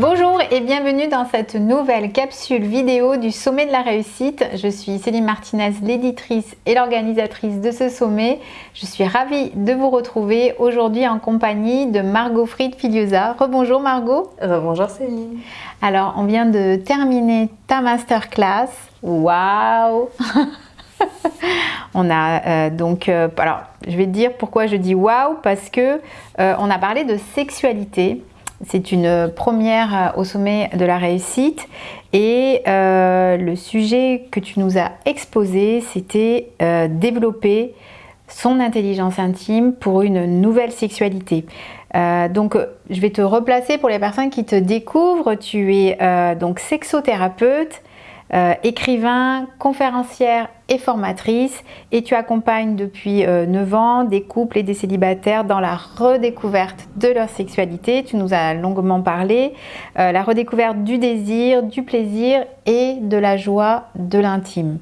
Bonjour et bienvenue dans cette nouvelle capsule vidéo du Sommet de la Réussite. Je suis Céline Martinez, l'éditrice et l'organisatrice de ce sommet. Je suis ravie de vous retrouver aujourd'hui en compagnie de Margot Fried Filiosa. Rebonjour Margot. Rebonjour Céline. Alors, on vient de terminer ta masterclass. Waouh On a euh, donc, euh, alors je vais te dire pourquoi je dis waouh parce que euh, on a parlé de sexualité c'est une première au sommet de la réussite et euh, le sujet que tu nous as exposé, c'était euh, développer son intelligence intime pour une nouvelle sexualité. Euh, donc, je vais te replacer pour les personnes qui te découvrent. Tu es donc sexothérapeute, euh, écrivain, conférencière et formatrice et tu accompagnes depuis 9 euh, ans des couples et des célibataires dans la redécouverte de leur sexualité. Tu nous as longuement parlé, euh, la redécouverte du désir, du plaisir et de la joie de l'intime.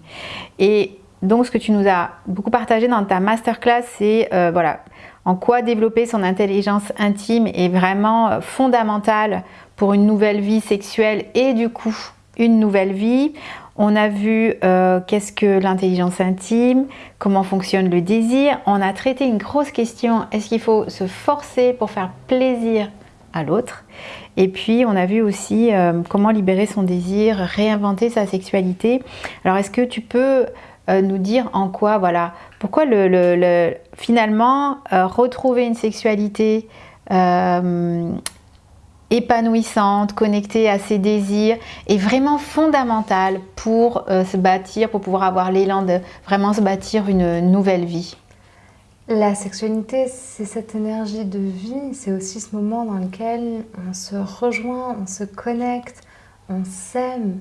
Et donc ce que tu nous as beaucoup partagé dans ta masterclass, c'est voilà, en quoi développer son intelligence intime est vraiment fondamental pour une nouvelle vie sexuelle et du coup une nouvelle vie. On a vu euh, qu'est-ce que l'intelligence intime, comment fonctionne le désir. On a traité une grosse question, est-ce qu'il faut se forcer pour faire plaisir à l'autre? Et puis on a vu aussi euh, comment libérer son désir, réinventer sa sexualité. Alors est-ce que tu peux euh, nous dire en quoi, voilà, pourquoi le, finalement retrouver une sexualité épanouissante, connectée à ses désirs est vraiment fondamentale pour euh, se bâtir, pour pouvoir avoir l'élan de vraiment se bâtir une nouvelle vie. La sexualité, c'est cette énergie de vie, c'est aussi ce moment dans lequel on se rejoint, on se connecte, on s'aime,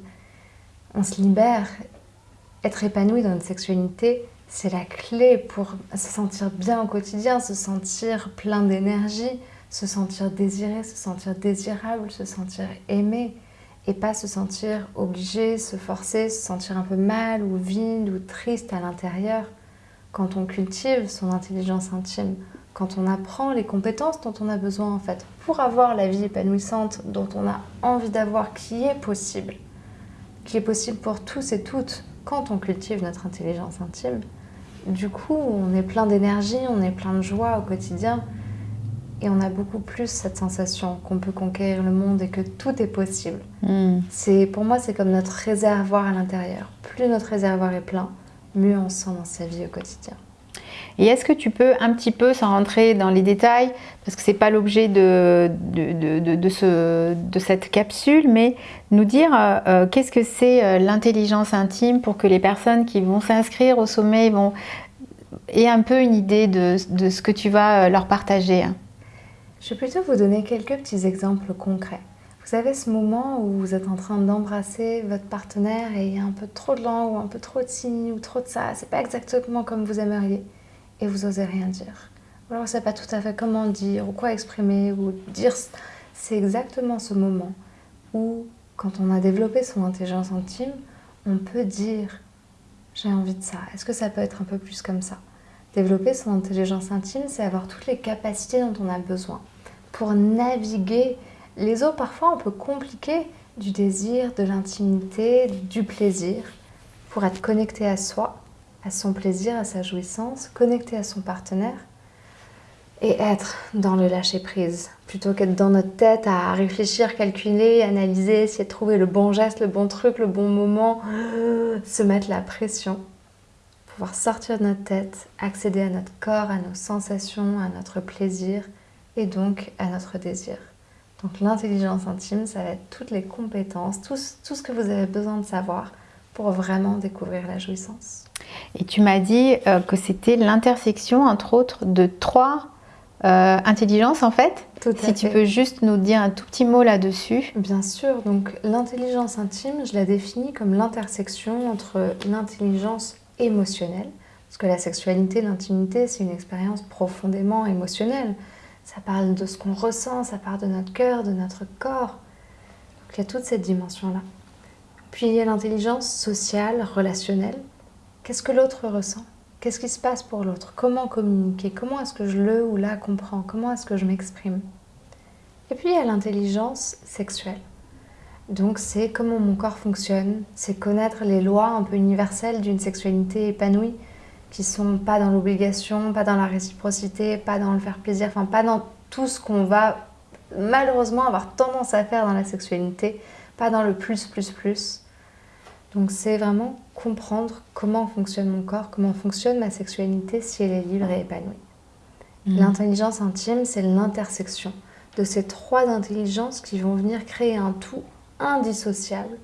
on se libère. Être épanoui dans notre sexualité, c'est la clé pour se sentir bien au quotidien, se sentir plein d'énergie, se sentir désiré, se sentir désirable, se sentir aimé et pas se sentir obligé, se forcer, se sentir un peu mal ou vide ou triste à l'intérieur. Quand on cultive son intelligence intime, quand on apprend les compétences dont on a besoin en fait pour avoir la vie épanouissante dont on a envie d'avoir, qui est possible, qui est possible pour tous et toutes quand on cultive notre intelligence intime, du coup on est plein d'énergie, on est plein de joie au quotidien et on a beaucoup plus cette sensation qu'on peut conquérir le monde et que tout est possible. Hmm. C'est Pour moi, c'est comme notre réservoir à l'intérieur. Plus notre réservoir est plein, mieux on se sent dans sa vie au quotidien. Et est-ce que tu peux un petit peu, sans rentrer dans les détails, parce que ce n'est pas l'objet de, de, de, ce, de, cette capsule, mais nous dire euh, euh, qu'est-ce que c'est euh, l'intelligence intime pour que les personnes qui vont s'inscrire au sommet vont, aient un peu une idée de, ce que tu vas leur partager? Je vais plutôt vous donner quelques petits exemples concrets. Vous avez ce moment où vous êtes en train d'embrasser votre partenaire et il y a un peu trop de langue ou un peu trop de signes ou trop de ça, c'est pas exactement comme vous aimeriez et vous osez rien dire. Ou alors vous savez pas tout à fait comment dire ou quoi exprimer ou dire. C'est exactement ce moment où, quand on a développé son intelligence intime, on peut dire j'ai envie de ça. Est-ce que ça peut être un peu plus comme ça? Développer son intelligence intime, c'est avoir toutes les capacités dont on a besoin. Pour naviguer les eaux parfois un peu compliquées du désir, de l'intimité, du plaisir, pour être connecté à soi, à son plaisir, à sa jouissance, connecté à son partenaire et être dans le lâcher-prise, plutôt qu'être dans notre tête à réfléchir, calculer, analyser, essayer de trouver le bon geste, le bon truc, le bon moment, se mettre la pression, pouvoir sortir de notre tête, accéder à notre corps, à nos sensations, à notre plaisir, et donc à notre désir. Donc l'intelligence intime, ça va être toutes les compétences, tout, tout, ce que vous avez besoin de savoir pour vraiment découvrir la jouissance. Et tu m'as dit euh, que c'était l'intersection, entre autres, de trois euh, intelligences en fait. Tout si tu peux juste nous dire un tout petit mot là-dessus. Bien sûr, donc l'intelligence intime, je la définis comme l'intersection entre l'intelligence émotionnelle, parce que la sexualité, l'intimité, c'est une expérience profondément émotionnelle. Ça parle de ce qu'on ressent, ça parle de notre cœur, de notre corps. Donc il y a toute cette dimension-là. Puis il y a l'intelligence sociale, relationnelle. Qu'est-ce que l'autre ressent? Qu'est-ce qui se passe pour l'autre? Comment communiquer? Comment est-ce que je le ou la comprends? Comment est-ce que je m'exprime? Et puis il y a l'intelligence sexuelle. Donc c'est comment mon corps fonctionne, c'est connaître les lois un peu universelles d'une sexualité épanouie qui sont pas dans l'obligation, pas dans la réciprocité, pas dans le faire plaisir, enfin pas dans tout ce qu'on va malheureusement avoir tendance à faire dans la sexualité, pas dans le plus plus plus. Donc c'est vraiment comprendre comment fonctionne mon corps, comment fonctionne ma sexualité si elle est libre et épanouie. Mmh. L'intelligence intime, c'est l'intersection de ces trois intelligences qui vont venir créer un tout indissociable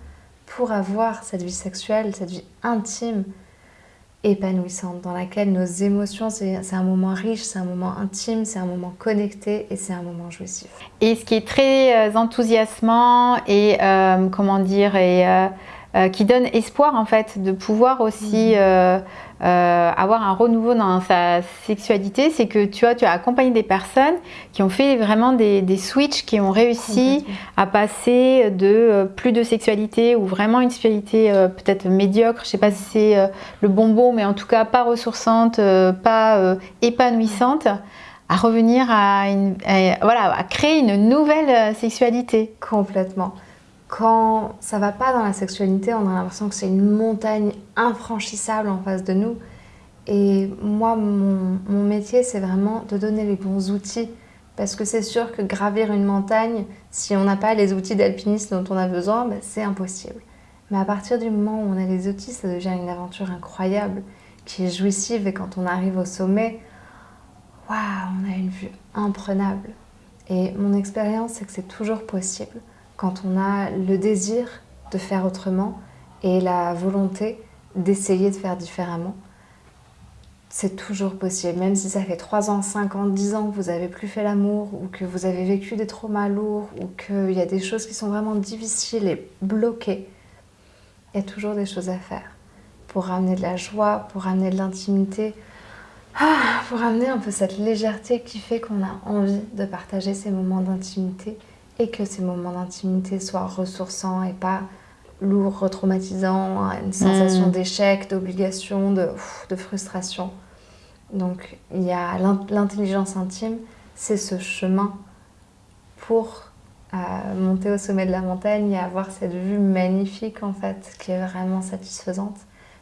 pour avoir cette vie sexuelle, cette vie intime, épanouissante, dans laquelle nos émotions, c'est un moment riche, c'est un moment intime, c'est un moment connecté et c'est un moment jouissif. Et ce qui est très euh, enthousiasmant et, euh, comment dire, et euh, euh, qui donne espoir en fait de pouvoir aussi mhm. Euh, euh, avoir un renouveau dans sa sexualité, c'est que tu vois, tu as accompagné des personnes qui ont fait vraiment des, des switches, qui ont réussi à passer de plus de sexualité ou vraiment une sexualité peut-être médiocre, je sais pas si c'est le bonbon, mais en tout cas pas ressourçante, pas épanouissante à revenir à, une, voilà, à créer une nouvelle sexualité. Complètement. Quand ça va pas dans la sexualité, on a l'impression que c'est une montagne infranchissable en face de nous. Et moi, mon, métier, c'est vraiment de donner les bons outils. Parce que c'est sûr que gravir une montagne, si on n'a pas les outils d'alpinisme dont on a besoin, ben, c'est impossible. Mais à partir du moment où on a les outils, ça devient une aventure incroyable, qui est jouissive. Et quand on arrive au sommet, waouh, on a une vue imprenable. Et mon expérience, c'est que c'est toujours possible quand on a le désir de faire autrement et la volonté d'essayer de faire différemment. C'est toujours possible, même si ça fait 3 ans, 5 ans, 10 ans que vous n'avez plus fait l'amour ou que vous avez vécu des traumas lourds ou qu'il y a des choses qui sont vraiment difficiles et bloquées. Il y a toujours des choses à faire pour ramener de la joie, pour ramener de l'intimité, ah, pour ramener un peu cette légèreté qui fait qu'on a envie de partager ces moments d'intimité et que ces moments d'intimité soient ressourçants et pas lourds, retraumatisants, une sensation mm. d'échec, d'obligation, de, de, frustration. Donc il y a l'intelligence intime, c'est ce chemin pour euh, monter au sommet de la montagne et avoir cette vue magnifique en fait, qui est vraiment satisfaisante.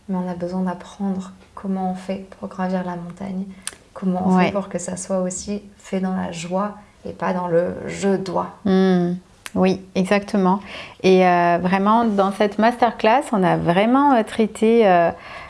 Mais on a besoin d'apprendre comment on fait pour gravir la montagne, comment on fait pour que ça soit aussi fait dans la joie et pas dans le je dois. Hmm. Oui, exactement. Et euh, vraiment, dans cette masterclass, on a vraiment euh, traité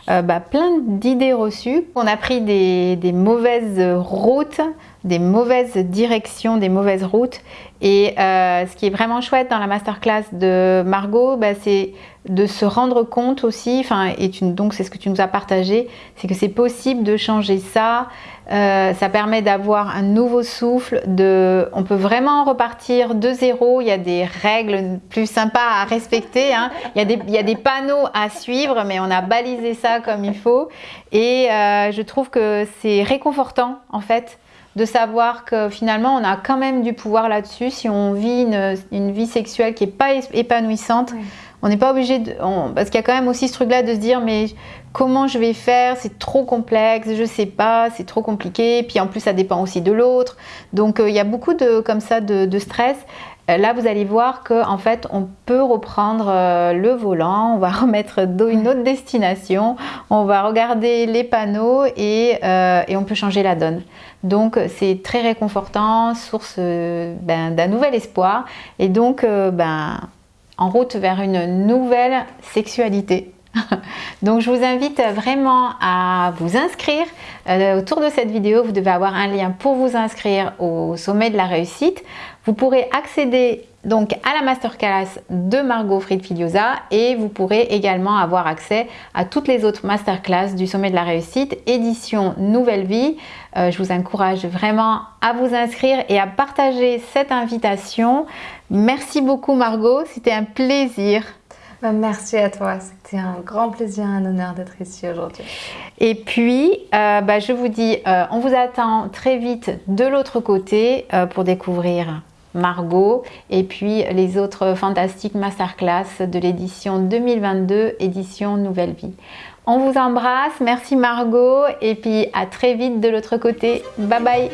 euh, bah, plein d'idées reçues. On a pris des, mauvaises routes, des mauvaises directions, des mauvaises routes. Et ce qui est vraiment chouette dans la masterclass de Margot, bah, c'est de se rendre compte aussi, et donc c'est ce que tu nous as partagé, c'est que c'est possible de changer ça, euh, ça permet d'avoir un nouveau souffle, de, on peut vraiment repartir de zéro, il y a des règles plus sympas à respecter, hein. il, y a des, panneaux à suivre, mais on a balisé ça comme il faut, et euh, je trouve que c'est réconfortant en fait, de savoir que finalement on a quand même du pouvoir là-dessus si on vit une, une, vie sexuelle qui n'est pas épanouissante. On n'est pas obligé de... parce qu'il y a quand même aussi ce truc-là de se dire mais comment je vais faire? C'est trop complexe, je sais pas, c'est trop compliqué. Puis en plus, ça dépend aussi de l'autre. Donc euh, il y a beaucoup de comme ça de, stress. Euh, là, vous allez voir que en fait, on peut reprendre euh, le volant, on va remettre une autre destination, on va regarder les panneaux et, et on peut changer la donne. Donc c'est très réconfortant, source ben, d'un nouvel espoir. Et donc, ben en route vers une nouvelle sexualité. Donc je vous invite vraiment à vous inscrire. Euh, autour de cette vidéo, vous devez avoir un lien pour vous inscrire au sommet de la réussite. Vous pourrez accéder donc à la masterclass de Margot Fried Filiosa et vous pourrez également avoir accès à toutes les autres masterclass du sommet de la réussite édition Nouvelle Vie. Euh, je vous encourage vraiment à vous inscrire et à partager cette invitation. Merci beaucoup Margot, c'était un plaisir. Bah, merci à toi, c'était un grand plaisir, un honneur d'être ici aujourd'hui. Et puis, euh, bah, je vous dis, euh, on vous attend très vite de l'autre côté pour découvrir Margot et puis les autres fantastiques masterclass de l'édition 2022, édition Nouvelle Vie. On vous embrasse, merci Margot et puis à très vite de l'autre côté. Bye bye